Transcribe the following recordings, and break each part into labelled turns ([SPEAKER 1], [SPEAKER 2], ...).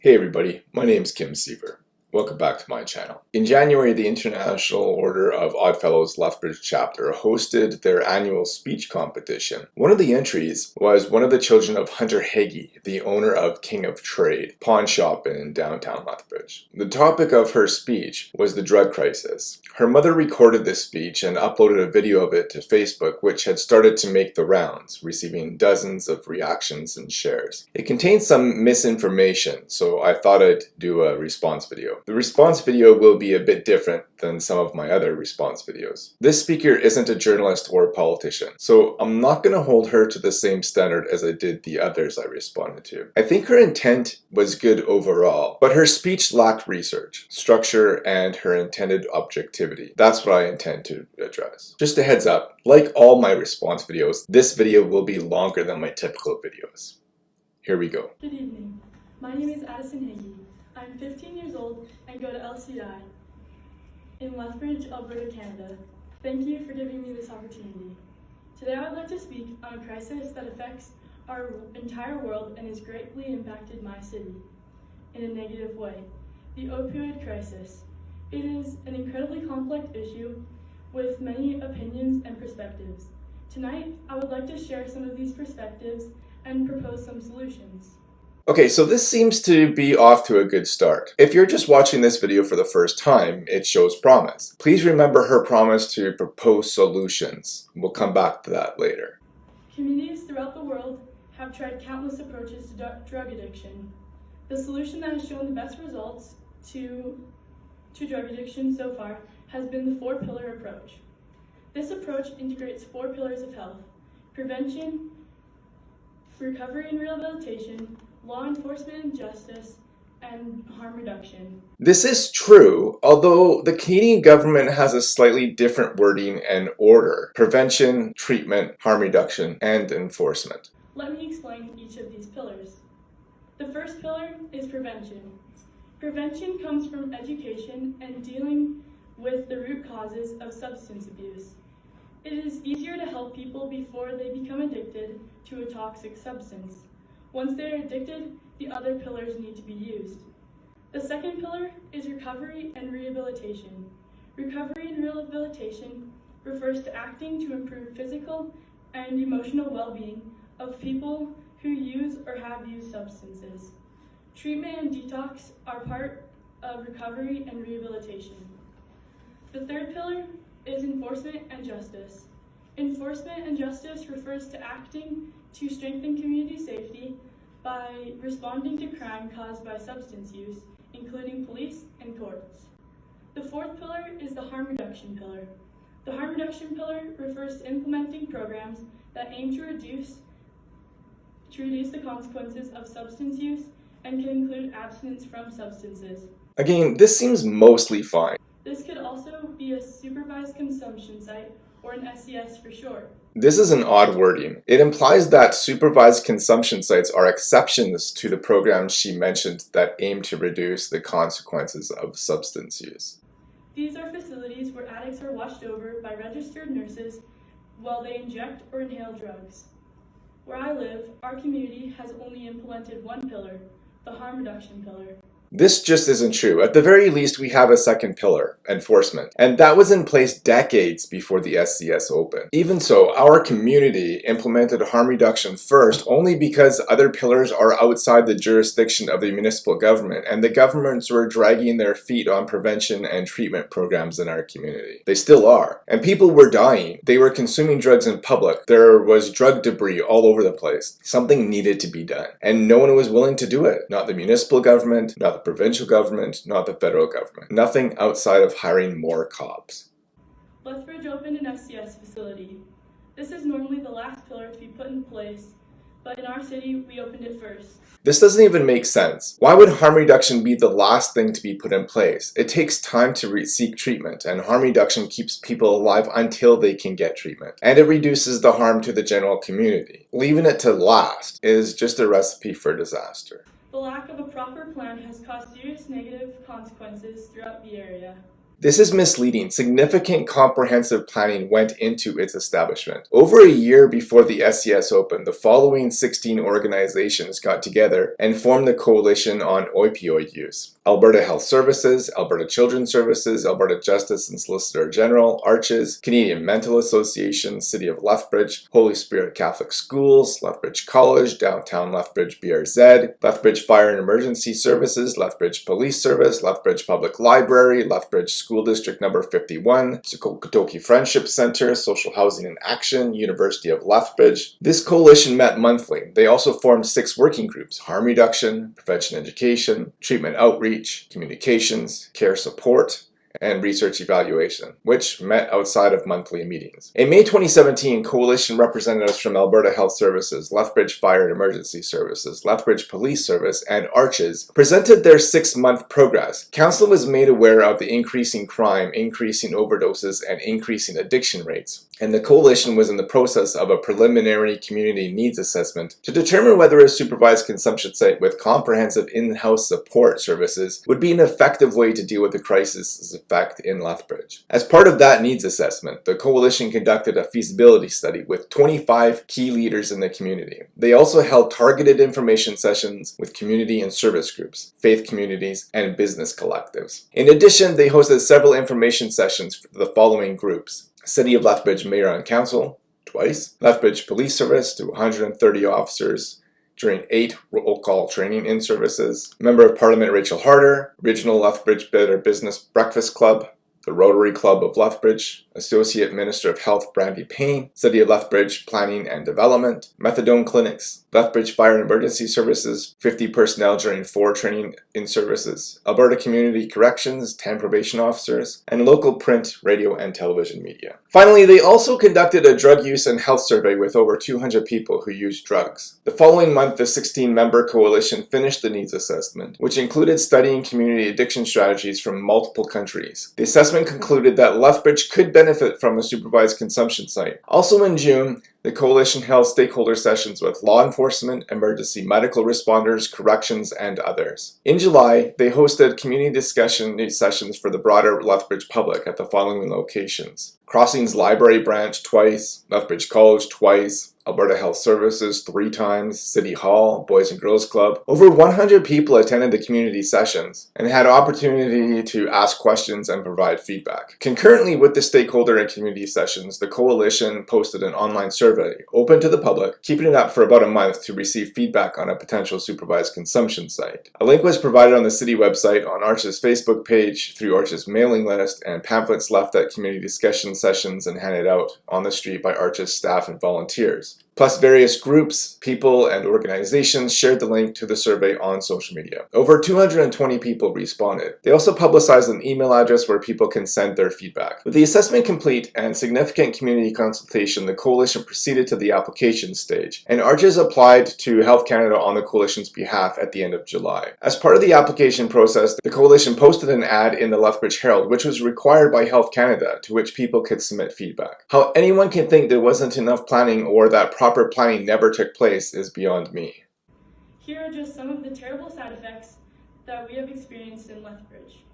[SPEAKER 1] Hey everybody, my name is Kim Siever. Welcome back to my channel. In January, the International Order of Oddfellows Lethbridge chapter hosted their annual speech competition. One of the entries was one of the children of Hunter Hagee, the owner of King of Trade pawn shop in downtown Lethbridge. The topic of her speech was the drug crisis. Her mother recorded this speech and uploaded a video of it to Facebook, which had started to make the rounds, receiving dozens of reactions and shares. It contained some misinformation, so I thought I'd do a response video. The response video will be a bit different than some of my other response videos. This speaker isn't a journalist or a politician, so I'm not going to hold her to the same standard as I did the others I responded to. I think her intent was good overall, but her speech lacked research, structure, and her intended objectivity. That's what I intend to address. Just a heads up, like all my response videos, this video will be longer than my typical videos. Here we go.
[SPEAKER 2] Good evening. My name is Addison Hagee. I'm 15 years old and go to LCI in Lethbridge, Alberta, Canada. Thank you for giving me this opportunity. Today I would like to speak on a crisis that affects our entire world and has greatly impacted my city in a negative way. The opioid crisis. It is an incredibly complex issue with many opinions and perspectives. Tonight, I would like to share some of these perspectives and propose some solutions.
[SPEAKER 1] Okay, so this seems to be off to a good start. If you're just watching this video for the first time, it shows promise. Please remember her promise to propose solutions. We'll come back to that later.
[SPEAKER 2] Communities throughout the world have tried countless approaches to drug addiction. The solution that has shown the best results to, to drug addiction so far has been the four-pillar approach. This approach integrates four pillars of health, prevention, recovery and rehabilitation, law enforcement and justice, and harm reduction.
[SPEAKER 1] This is true, although the Canadian government has a slightly different wording and order. Prevention, treatment, harm reduction, and enforcement.
[SPEAKER 2] Let me explain each of these pillars. The first pillar is prevention. Prevention comes from education and dealing with the root causes of substance abuse. It is easier to help people before they become addicted to a toxic substance. Once they are addicted, the other pillars need to be used. The second pillar is recovery and rehabilitation. Recovery and rehabilitation refers to acting to improve physical and emotional well-being of people who use or have used substances. Treatment and detox are part of recovery and rehabilitation. The third pillar is enforcement and justice. Enforcement and justice refers to acting to strengthen community safety by responding to crime caused by substance use, including police and courts. The fourth pillar is the harm reduction pillar. The harm reduction pillar refers to implementing programs that aim to reduce, to reduce the consequences of substance use and can include abstinence from substances.
[SPEAKER 1] Again, this seems mostly fine.
[SPEAKER 2] This could also be a supervised consumption site or an SCS for short.
[SPEAKER 1] This is an odd wording. It implies that supervised consumption sites are exceptions to the programs she mentioned that aim to reduce the consequences of substance use.
[SPEAKER 2] These are facilities where addicts are watched over by registered nurses while they inject or inhale drugs. Where I live, our community has only implemented one pillar, the harm reduction pillar.
[SPEAKER 1] This just isn't true. At the very least, we have a second pillar, enforcement, and that was in place decades before the SCS opened. Even so, our community implemented harm reduction first only because other pillars are outside the jurisdiction of the municipal government, and the governments were dragging their feet on prevention and treatment programs in our community. They still are. And people were dying. They were consuming drugs in public. There was drug debris all over the place. Something needed to be done. And no one was willing to do it. Not the municipal government, not the provincial government, not the federal government. Nothing outside of hiring more cops.
[SPEAKER 2] Lethbridge opened an SCS facility. This is normally the last pillar to be put in place, but in our city, we opened it first.
[SPEAKER 1] This doesn't even make sense. Why would harm reduction be the last thing to be put in place? It takes time to seek treatment, and harm reduction keeps people alive until they can get treatment. And it reduces the harm to the general community. Leaving it to last is just a recipe for disaster.
[SPEAKER 2] The lack of a proper plan has caused serious negative consequences throughout the area.
[SPEAKER 1] This is misleading. Significant comprehensive planning went into its establishment. Over a year before the SCS opened, the following 16 organizations got together and formed the Coalition on Opioid Use. Alberta Health Services, Alberta Children's Services, Alberta Justice and Solicitor General, Arches, Canadian Mental Association, City of Lethbridge, Holy Spirit Catholic Schools, Lethbridge College, Downtown Lethbridge BRZ, Lethbridge Fire and Emergency Services, Lethbridge Police Service, Lethbridge Public Library, Lethbridge School District Number 51, Sik-ooh-kotoki Friendship Center, Social Housing and Action, University of Lethbridge. This coalition met monthly. They also formed six working groups, harm reduction, prevention education, treatment outreach, outreach, communications, care support, and research evaluation, which met outside of monthly meetings. In May 2017, coalition representatives from Alberta Health Services, Lethbridge Fire and Emergency Services, Lethbridge Police Service, and Arches presented their six-month progress. Council was made aware of the increasing crime, increasing overdoses, and increasing addiction rates and the coalition was in the process of a preliminary community needs assessment to determine whether a supervised consumption site with comprehensive in-house support services would be an effective way to deal with the crisis's effect in Lethbridge. As part of that needs assessment, the coalition conducted a feasibility study with 25 key leaders in the community. They also held targeted information sessions with community and service groups, faith communities, and business collectives. In addition, they hosted several information sessions for the following groups City of Lethbridge Mayor and Council, twice. Lethbridge Police Service to 130 officers during eight roll call training in services. Member of Parliament Rachel Harder, Regional Lethbridge Better Business Breakfast Club, the Rotary Club of Lethbridge, Associate Minister of Health Brandy Payne, City of Lethbridge Planning and Development, Methadone Clinics, Lethbridge Fire and Emergency Services, 50 personnel during four training in services, Alberta Community Corrections, 10 probation officers, and local print, radio, and television media. Finally, they also conducted a drug use and health survey with over 200 people who used drugs. The following month, the 16-member coalition finished the needs assessment, which included studying community addiction strategies from multiple countries. The assessment concluded that Lethbridge could benefit from a supervised consumption site. Also in June, the coalition held stakeholder sessions with law enforcement, emergency medical responders, corrections, and others. In July, they hosted community discussion sessions for the broader Lethbridge public at the following locations. Crossings Library Branch twice, Lethbridge College twice, Alberta Health Services three times, City Hall, Boys and Girls Club. Over 100 people attended the community sessions and had opportunity to ask questions and provide feedback. Concurrently with the stakeholder and community sessions, the coalition posted an online survey open to the public, keeping it up for about a month to receive feedback on a potential supervised consumption site. A link was provided on the city website, on Arches' Facebook page, through Arches' mailing list, and pamphlets left at community discussion sessions and handed out on the street by Arches' staff and volunteers. Plus various groups, people, and organizations shared the link to the survey on social media. Over 220 people responded. They also publicized an email address where people can send their feedback. With the assessment complete and significant community consultation, the coalition proceeded to the application stage, and Arches applied to Health Canada on the coalition's behalf at the end of July. As part of the application process, the coalition posted an ad in the Lethbridge Herald, which was required by Health Canada, to which people could submit feedback. How anyone can think there wasn't enough planning or that proper planning never took place is beyond me.
[SPEAKER 2] Here are just some of the terrible side effects that we have experienced in Lethbridge.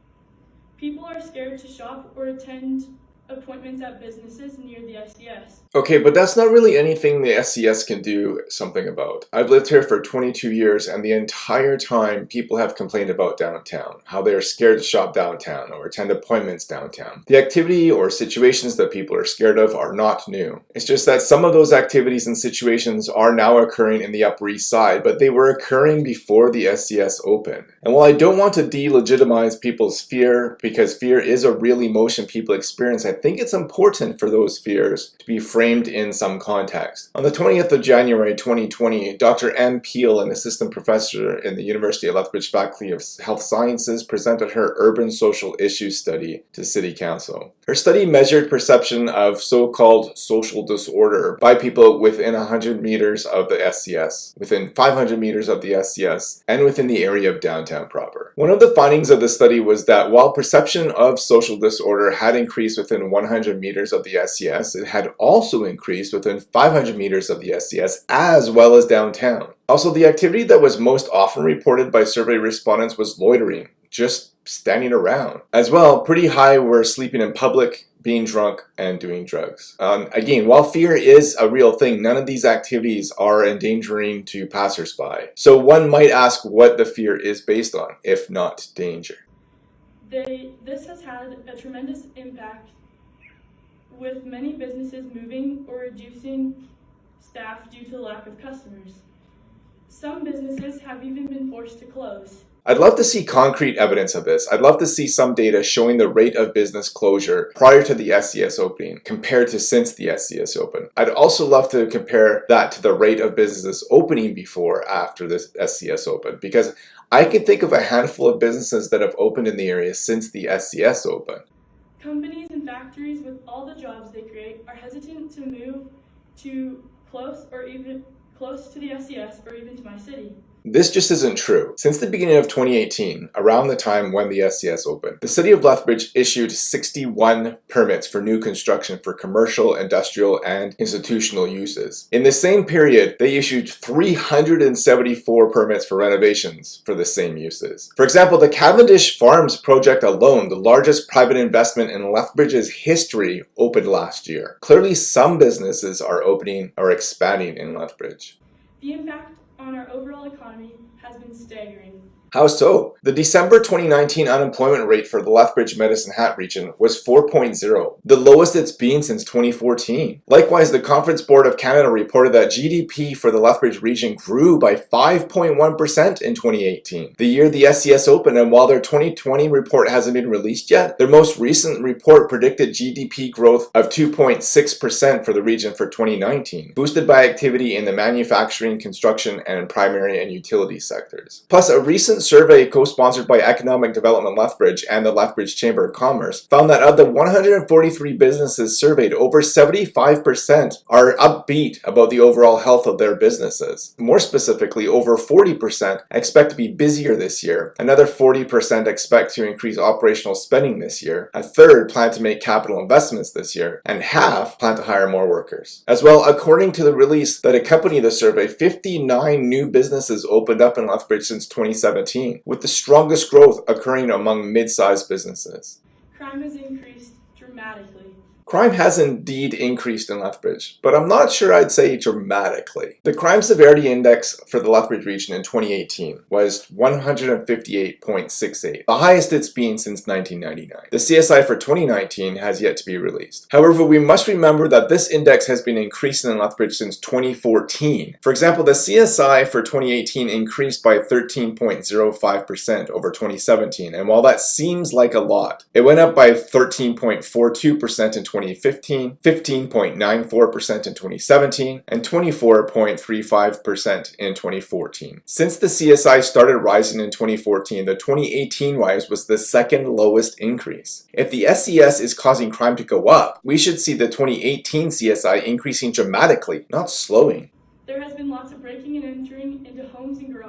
[SPEAKER 2] People are scared to shop or attend appointments at businesses near the SCS.
[SPEAKER 1] Okay, but that's not really anything the SCS can do something about. I've lived here for 22 years and the entire time people have complained about downtown, how they are scared to shop downtown or attend appointments downtown. The activity or situations that people are scared of are not new. It's just that some of those activities and situations are now occurring in the Upper East Side, but they were occurring before the SCS opened. And while I don't want to delegitimize people's fear, because fear is a real emotion people experience, I think it's important for those fears to be framed in some context. On the 20th of January 2020, Dr. Ann Peel, an assistant professor in the University of Lethbridge Faculty of Health Sciences, presented her Urban Social Issues Study to City Council. Her study measured perception of so-called social disorder by people within 100 meters of the SCS, within 500 meters of the SCS, and within the area of downtown proper. One of the findings of the study was that while perception of social disorder had increased within 100 meters of the SCS, it had also increased within 500 meters of the SCS as well as downtown. Also, the activity that was most often reported by survey respondents was loitering, just standing around. As well, pretty high were sleeping in public, being drunk, and doing drugs. Um, again, while fear is a real thing, none of these activities are endangering to passersby. So one might ask what the fear is based on, if not danger.
[SPEAKER 2] They, this has had a tremendous impact with many businesses moving or reducing staff due to lack of customers. Some businesses have even been forced to close.
[SPEAKER 1] I'd love to see concrete evidence of this. I'd love to see some data showing the rate of business closure prior to the SCS opening compared to since the SCS open. I'd also love to compare that to the rate of businesses opening before after the SCS open because I can think of a handful of businesses that have opened in the area since the SCS open.
[SPEAKER 2] Companies with all the jobs they create are hesitant to move to close or even close to the SCS or even to my city.
[SPEAKER 1] This just isn't true. Since the beginning of 2018, around the time when the SCS opened, the City of Lethbridge issued 61 permits for new construction for commercial, industrial, and institutional uses. In the same period, they issued 374 permits for renovations for the same uses. For example, the Cavendish Farms project alone, the largest private investment in Lethbridge's history, opened last year. Clearly, some businesses are opening or expanding in Lethbridge.
[SPEAKER 2] The impact on our overall economy has been staggering.
[SPEAKER 1] How so? The December 2019 unemployment rate for the Lethbridge Medicine Hat region was 4.0, the lowest it's been since 2014. Likewise, the Conference Board of Canada reported that GDP for the Lethbridge region grew by 5.1% in 2018, the year the SCS opened, and while their 2020 report hasn't been released yet, their most recent report predicted GDP growth of 2.6% for the region for 2019, boosted by activity in the manufacturing, construction, and primary and utility sectors. Plus, a recent survey co-sponsored by Economic Development Lethbridge and the Lethbridge Chamber of Commerce found that of the 143 businesses surveyed, over 75% are upbeat about the overall health of their businesses. More specifically, over 40% expect to be busier this year, another 40% expect to increase operational spending this year, a third plan to make capital investments this year, and half plan to hire more workers. As well, according to the release that accompanied the survey, 59 new businesses opened up in Lethbridge since 2017 with the strongest growth occurring among mid-sized businesses.
[SPEAKER 2] Crime has increased dramatically.
[SPEAKER 1] Crime has indeed increased in Lethbridge, but I'm not sure I'd say dramatically. The crime severity index for the Lethbridge region in 2018 was 158.68, the highest it's been since 1999. The CSI for 2019 has yet to be released. However, we must remember that this index has been increasing in Lethbridge since 2014. For example, the CSI for 2018 increased by 13.05% over 2017, and while that seems like a lot, it went up by 13.42% in 2015, 15.94% in 2017, and 24.35% in 2014. Since the CSI started rising in 2014, the 2018 rise was the second lowest increase. If the SCS is causing crime to go up, we should see the 2018 CSI increasing dramatically, not slowing.
[SPEAKER 2] There has been lots of breaking and entering into homes and garages.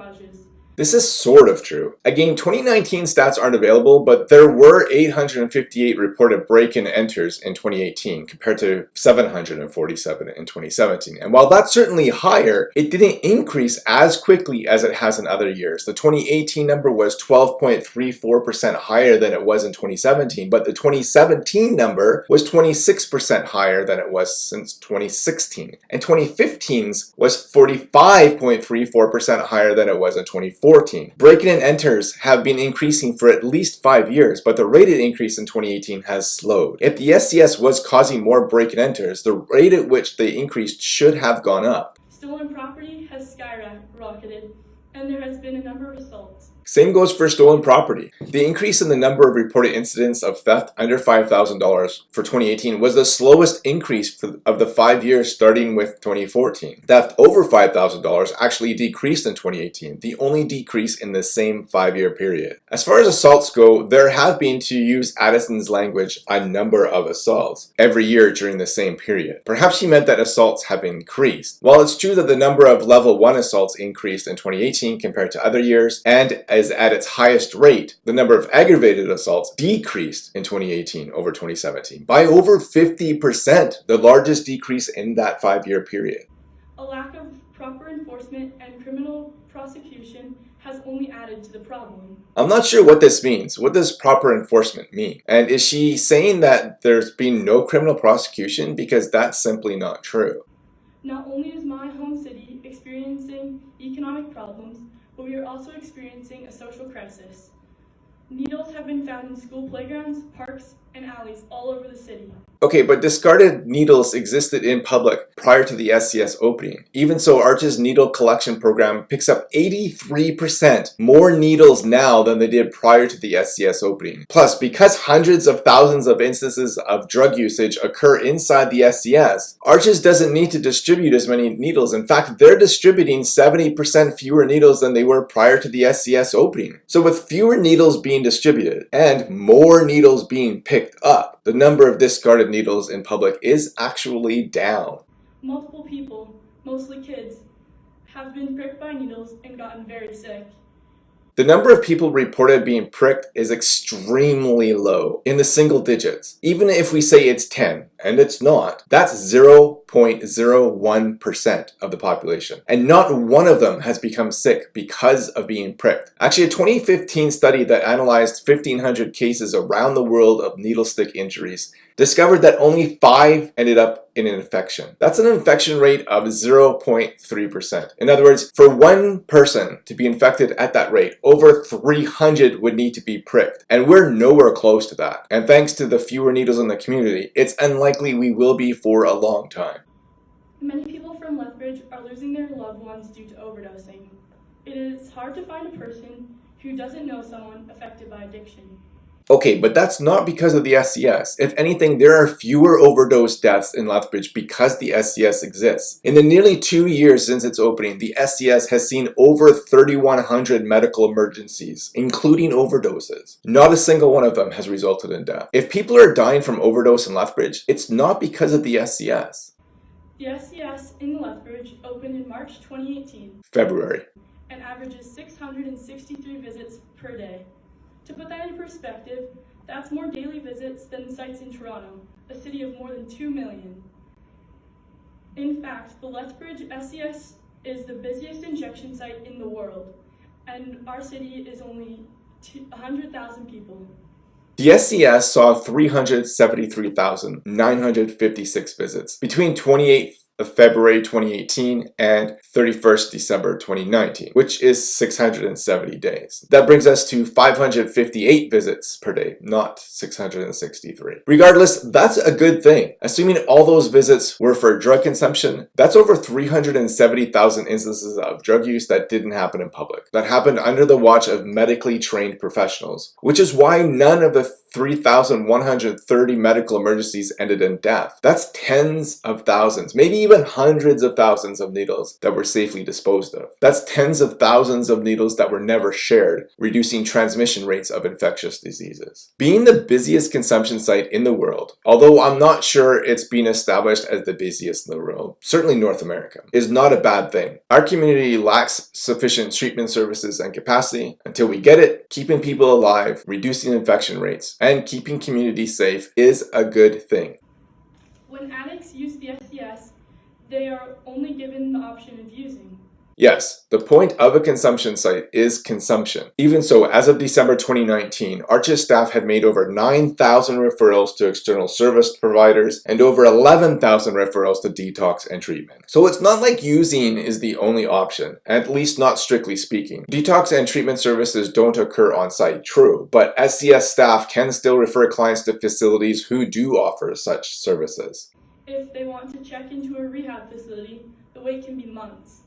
[SPEAKER 1] This is sort of true. Again, 2019 stats aren't available, but there were 858 reported break-in enters in 2018 compared to 747 in 2017. And while that's certainly higher, it didn't increase as quickly as it has in other years. The 2018 number was 12.34% higher than it was in 2017, but the 2017 number was 26% higher than it was since 2016. And 2015's was 45.34% higher than it was in 2014. 14. Break-in and enters have been increasing for at least 5 years, but the rated increase in 2018 has slowed. If the SCS was causing more break-in enters, the rate at which they increased should have gone up.
[SPEAKER 2] Stolen property has skyrocketed, and there has been a number of assaults.
[SPEAKER 1] Same goes for stolen property. The increase in the number of reported incidents of theft under $5,000 for 2018 was the slowest increase of the five years starting with 2014. Theft over $5,000 actually decreased in 2018, the only decrease in the same five-year period. As far as assaults go, there have been, to use Addison's language, a number of assaults every year during the same period. Perhaps she meant that assaults have increased. While it's true that the number of level 1 assaults increased in 2018 compared to other years, and is at its highest rate, the number of aggravated assaults decreased in 2018 over 2017 by over 50%, the largest decrease in that five-year period.
[SPEAKER 2] A lack of proper enforcement and criminal prosecution has only added to the problem.
[SPEAKER 1] I'm not sure what this means. What does proper enforcement mean? And is she saying that there's been no criminal prosecution? Because that's simply not true.
[SPEAKER 2] Not only is my home city experiencing economic problems, but we are also experiencing a social crisis. Needles have been found in school playgrounds, parks, and alleys all over the city.
[SPEAKER 1] Okay, but discarded needles existed in public prior to the SCS opening. Even so, Arches' needle collection program picks up 83% more needles now than they did prior to the SCS opening. Plus, because hundreds of thousands of instances of drug usage occur inside the SCS, Arches doesn't need to distribute as many needles. In fact, they're distributing 70% fewer needles than they were prior to the SCS opening. So with fewer needles being distributed and more needles being picked up, the number of discarded needles in public is actually down.
[SPEAKER 2] Multiple people, mostly kids, have been pricked by needles and gotten very sick.
[SPEAKER 1] The number of people reported being pricked is extremely low, in the single digits. Even if we say it's 10, and it's not, that's 0.01% of the population. And not one of them has become sick because of being pricked. Actually, a 2015 study that analyzed 1,500 cases around the world of needle stick injuries discovered that only 5 ended up in an infection. That's an infection rate of 0.3%. In other words, for one person to be infected at that rate, over 300 would need to be pricked. And we're nowhere close to that. And thanks to the fewer needles in the community, it's unlikely we will be for a long time.
[SPEAKER 2] Many people from Lethbridge are losing their loved ones due to overdosing. It is hard to find a person who doesn't know someone affected by addiction.
[SPEAKER 1] Okay, but that's not because of the SCS. If anything, there are fewer overdose deaths in Lethbridge because the SCS exists. In the nearly two years since its opening, the SCS has seen over 3,100 medical emergencies, including overdoses. Not a single one of them has resulted in death. If people are dying from overdose in Lethbridge, it's not because of the SCS.
[SPEAKER 2] The SCS in Lethbridge opened in March 2018
[SPEAKER 1] February.
[SPEAKER 2] and averages 663 visits per day. To put that in perspective, that's more daily visits than the sites in Toronto, a city of more than 2 million. In fact, the Lethbridge SCS is the busiest injection site in the world, and our city is only 100,000 people.
[SPEAKER 1] The SCS saw 373,956 visits between 28 of February 2018 and 31st December 2019, which is 670 days. That brings us to 558 visits per day, not 663. Regardless, that's a good thing. Assuming all those visits were for drug consumption, that's over 370,000 instances of drug use that didn't happen in public. That happened under the watch of medically trained professionals, which is why none of the 3,130 medical emergencies ended in death. That's tens of thousands, maybe even hundreds of thousands of needles that were safely disposed of. That's tens of thousands of needles that were never shared, reducing transmission rates of infectious diseases. Being the busiest consumption site in the world, although I'm not sure it's been established as the busiest in the world, certainly North America, is not a bad thing. Our community lacks sufficient treatment services and capacity. Until we get it, keeping people alive, reducing infection rates, and keeping communities safe is a good thing.
[SPEAKER 2] When addicts use the SCS, they are only given the option of using.
[SPEAKER 1] Yes, the point of a consumption site is consumption. Even so, as of December 2019, Arches staff had made over 9,000 referrals to external service providers and over 11,000 referrals to detox and treatment. So it's not like using is the only option, at least not strictly speaking. Detox and treatment services don't occur on site, true, but SCS staff can still refer clients to facilities who do offer such services.
[SPEAKER 2] If they want to check into a rehab facility, the wait can be months.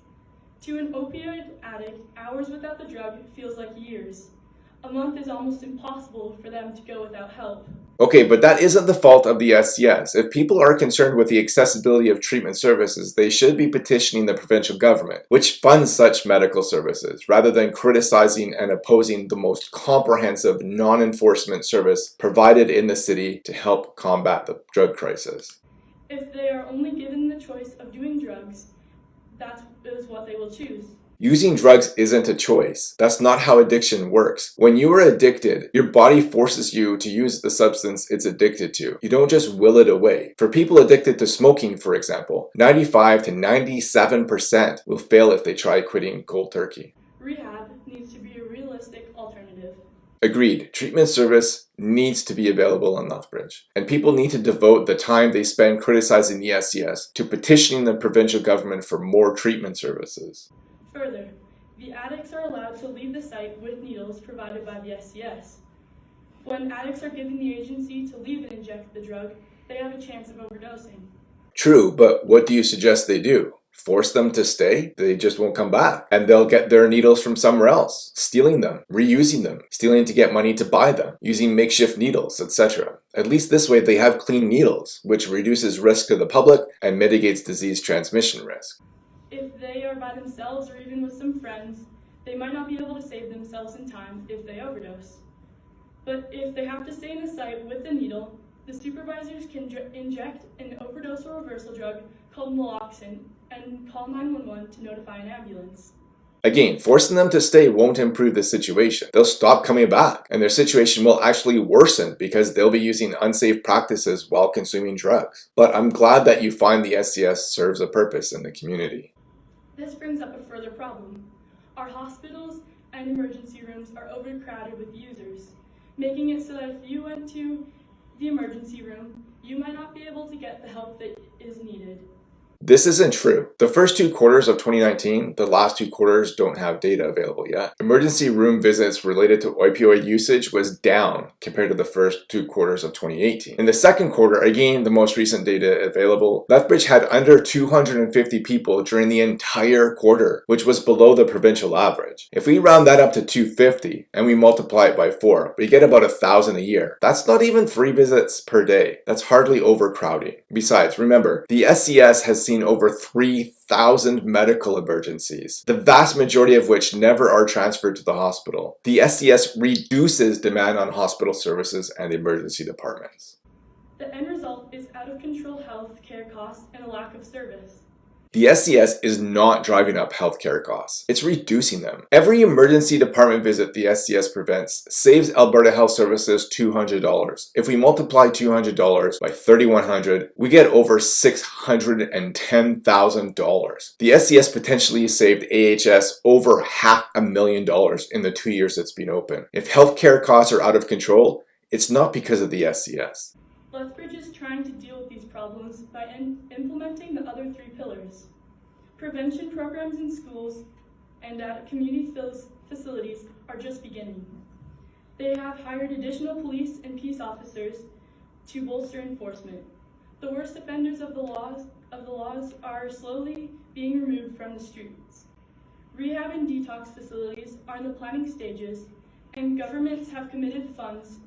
[SPEAKER 2] To an opioid addict, hours without the drug feels like years. A month is almost impossible for them to go without help.
[SPEAKER 1] Okay, but that isn't the fault of the SCS. If people are concerned with the accessibility of treatment services, they should be petitioning the provincial government, which funds such medical services, rather than criticizing and opposing the most comprehensive non-enforcement service provided in the city to help combat the drug crisis.
[SPEAKER 2] If they are only given the choice of doing drugs, that is what they will choose.
[SPEAKER 1] Using drugs isn't a choice. That's not how addiction works. When you are addicted, your body forces you to use the substance it's addicted to. You don't just will it away. For people addicted to smoking, for example, 95 to 97% will fail if they try quitting cold turkey.
[SPEAKER 2] rehab needs to be a realistic alternative.
[SPEAKER 1] Agreed, treatment service needs to be available in Lethbridge, and people need to devote the time they spend criticizing the SCS to petitioning the provincial government for more treatment services.
[SPEAKER 2] Further, the addicts are allowed to leave the site with needles provided by the SCS. When addicts are given the agency to leave and inject the drug, they have a chance of overdosing.
[SPEAKER 1] True, but what do you suggest they do? Force them to stay? They just won't come back. And they'll get their needles from somewhere else, stealing them, reusing them, stealing to get money to buy them, using makeshift needles, etc. At least this way they have clean needles, which reduces risk to the public and mitigates disease transmission risk.
[SPEAKER 2] If they are by themselves or even with some friends, they might not be able to save themselves in time if they overdose. But if they have to stay in the site with the needle, the supervisors can inject an overdose or reversal drug called naloxone and call 911 to notify an ambulance.
[SPEAKER 1] Again, forcing them to stay won't improve the situation. They'll stop coming back, and their situation will actually worsen because they'll be using unsafe practices while consuming drugs. But I'm glad that you find the SCS serves a purpose in the community.
[SPEAKER 2] This brings up a further problem. Our hospitals and emergency rooms are overcrowded with users, making it so that if you went to the emergency room, you might not be able to get the help that is needed.
[SPEAKER 1] This isn't true. The first two quarters of 2019, the last two quarters don't have data available yet. Emergency room visits related to opioid usage was down compared to the first two quarters of 2018. In the second quarter, again, the most recent data available, Lethbridge had under 250 people during the entire quarter, which was below the provincial average. If we round that up to 250 and we multiply it by four, we get about a thousand a year. That's not even three visits per day. That's hardly overcrowding. Besides, remember, the SCS has seen over 3,000 medical emergencies, the vast majority of which never are transferred to the hospital. The SCS reduces demand on hospital services and emergency departments.
[SPEAKER 2] The end result is out of control health care costs and a lack of service.
[SPEAKER 1] The SCS is not driving up healthcare costs, it's reducing them. Every emergency department visit the SCS prevents saves Alberta Health Services $200. If we multiply $200 by 3100 we get over $610,000. The SCS potentially saved AHS over half a million dollars in the two years it's been open. If healthcare costs are out of control, it's not because of the SCS.
[SPEAKER 2] Lethbridge is trying to problems by implementing the other three pillars. Prevention programs in schools and at community facilities are just beginning. They have hired additional police and peace officers to bolster enforcement. The worst offenders of the laws of the laws are slowly being removed from the streets. Rehab and detox facilities are in the planning stages, and governments have committed funds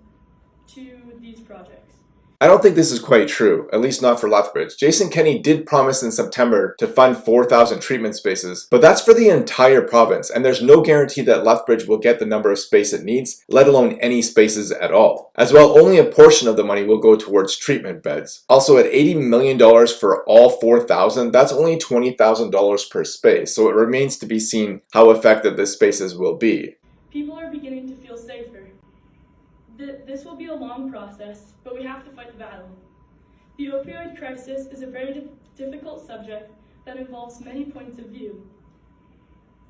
[SPEAKER 2] to these projects.
[SPEAKER 1] I don't think this is quite true, at least not for Lethbridge. Jason Kenney did promise in September to fund 4,000 treatment spaces, but that's for the entire province, and there's no guarantee that Lethbridge will get the number of space it needs, let alone any spaces at all. As well, only a portion of the money will go towards treatment beds. Also, at $80 million for all 4,000, that's only $20,000 per space, so it remains to be seen how effective the spaces will be.
[SPEAKER 2] People are beginning to feel safer. This will be a long process, but we have to fight the battle. The opioid crisis is a very difficult subject that involves many points of view.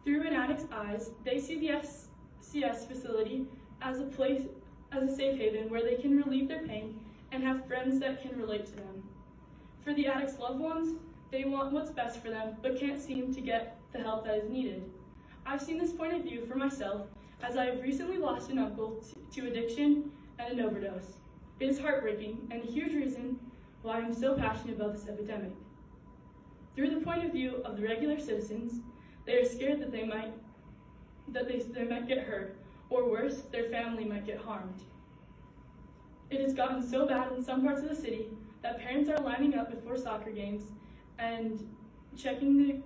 [SPEAKER 2] Through an addict's eyes, they see the SCS facility as a place, as a safe haven where they can relieve their pain and have friends that can relate to them. For the addict's loved ones, they want what's best for them, but can't seem to get the help that is needed. I've seen this point of view for myself as I have recently lost an uncle to addiction and an overdose. It is heartbreaking and a huge reason why I'm so passionate about this epidemic. Through the point of view of the regular citizens, they are scared that they might that they, they might get hurt, or worse, their family might get harmed. It has gotten so bad in some parts of the city that parents are lining up before soccer games and checking the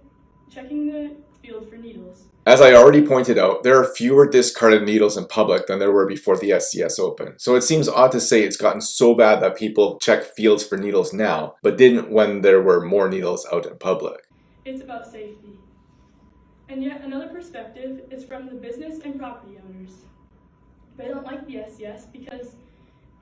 [SPEAKER 2] checking the field for needles.
[SPEAKER 1] As I already pointed out, there are fewer discarded needles in public than there were before the SCS opened. So it seems odd to say it's gotten so bad that people check fields for needles now, but didn't when there were more needles out in public.
[SPEAKER 2] It's about safety. And yet another perspective is from the business and property owners. They don't like the SCS because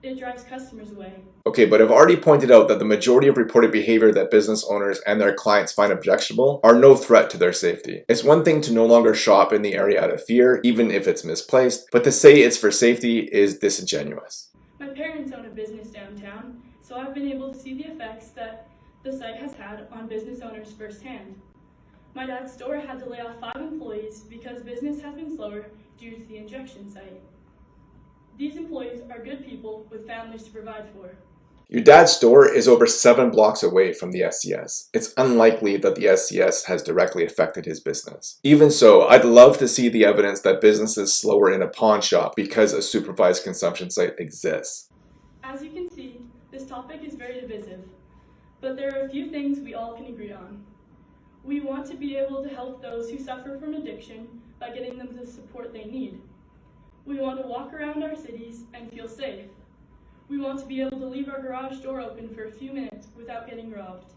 [SPEAKER 2] it drives customers away.
[SPEAKER 1] Okay, but I've already pointed out that the majority of reported behavior that business owners and their clients find objectionable are no threat to their safety. It's one thing to no longer shop in the area out of fear, even if it's misplaced, but to say it's for safety is disingenuous.
[SPEAKER 2] My parents own a business downtown, so I've been able to see the effects that the site has had on business owners firsthand. My dad's store had to lay off five employees because business has been slower due to the injection site. These employees are good people with families to provide for.
[SPEAKER 1] Your dad's store is over seven blocks away from the SCS. It's unlikely that the SCS has directly affected his business. Even so, I'd love to see the evidence that business is slower in a pawn shop because a supervised consumption site exists.
[SPEAKER 2] As you can see, this topic is very divisive, but there are a few things we all can agree on. We want to be able to help those who suffer from addiction by getting them the support they need. We want to walk around our cities and feel safe. We want to be able to leave our garage door open for a few minutes without getting robbed.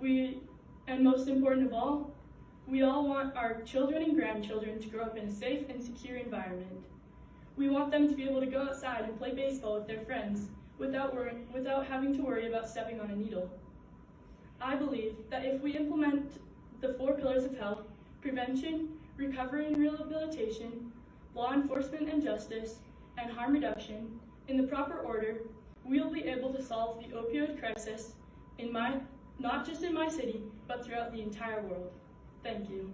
[SPEAKER 2] We, and most important of all, we all want our children and grandchildren to grow up in a safe and secure environment. We want them to be able to go outside and play baseball with their friends without, worrying, without having to worry about stepping on a needle. I believe that if we implement the four pillars of health, prevention, recovery and rehabilitation, law enforcement and justice, and harm reduction, in the proper order, we will be able to solve the opioid crisis in my, not just in my city, but throughout the entire world. Thank you.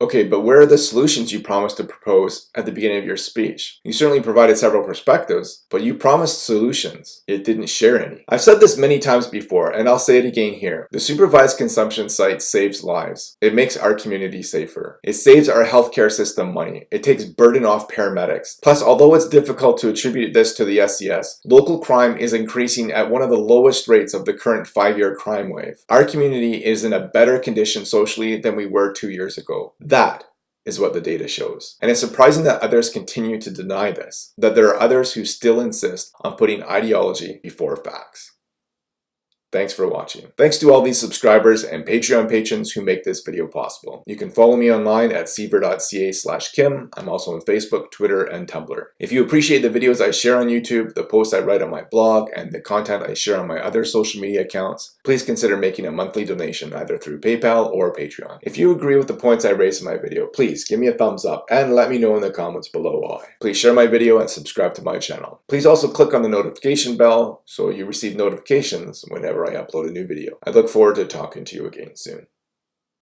[SPEAKER 1] Okay, but where are the solutions you promised to propose at the beginning of your speech? You certainly provided several perspectives, but you promised solutions. It didn't share any. I've said this many times before, and I'll say it again here. The supervised consumption site saves lives. It makes our community safer. It saves our healthcare system money. It takes burden off paramedics. Plus, although it's difficult to attribute this to the SCS, local crime is increasing at one of the lowest rates of the current five-year crime wave. Our community is in a better condition socially than we were two years ago. That is what the data shows. And it's surprising that others continue to deny this, that there are others who still insist on putting ideology before facts. Thanks for watching. Thanks to all these subscribers and Patreon patrons who make this video possible. You can follow me online at siever.ca slash kim. I'm also on Facebook, Twitter, and Tumblr. If you appreciate the videos I share on YouTube, the posts I write on my blog, and the content I share on my other social media accounts, please consider making a monthly donation either through PayPal or Patreon. If you agree with the points I raised in my video, please give me a thumbs up and let me know in the comments below why. Please share my video and subscribe to my channel. Please also click on the notification bell so you receive notifications whenever I upload a new video. I look forward to talking to you again soon.